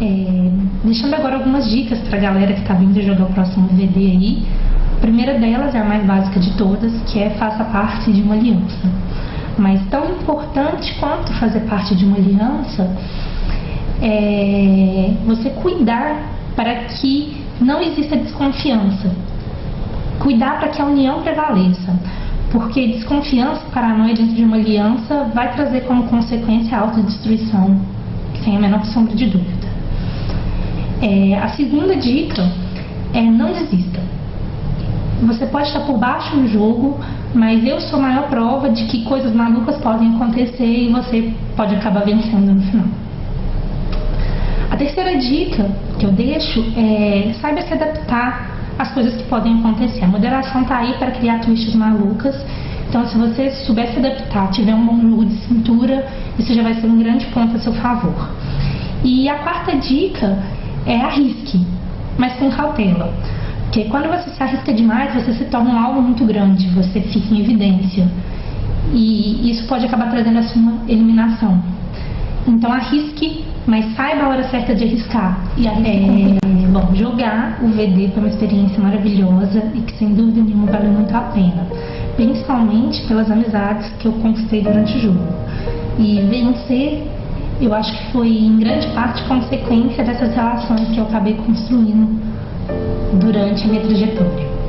É, deixando agora algumas dicas para a galera que está vindo jogar o próximo VD aí. A primeira delas é a mais básica de todas, que é faça parte de uma aliança. Mas tão importante quanto fazer parte de uma aliança é você cuidar para que não exista desconfiança. Cuidar para que a união prevaleça. Porque desconfiança paranoia dentro de uma aliança vai trazer como consequência a autodestruição, sem a menor sombra de dúvida. É, a segunda dica é não desista. Você pode estar por baixo no jogo, mas eu sou a maior prova de que coisas malucas podem acontecer e você pode acabar vencendo no final. A terceira dica que eu deixo é saiba se adaptar às coisas que podem acontecer. A moderação está aí para criar twists malucas. Então, se você souber se adaptar, tiver um bom jogo de cintura, isso já vai ser um grande ponto a seu favor. E a quarta dica é arrisque, mas com cautela. Porque quando você se arrisca demais, você se torna um alvo muito grande, você fica em evidência. E isso pode acabar trazendo a sua eliminação. Então arrisque, mas saiba a hora certa de arriscar. E é, bom, jogar o VD foi uma experiência maravilhosa e que sem dúvida nenhuma valeu muito a pena. Principalmente pelas amizades que eu conquistei durante o jogo. E vencer eu acho que foi em grande parte consequência dessas relações que eu acabei construindo durante a minha trajetória.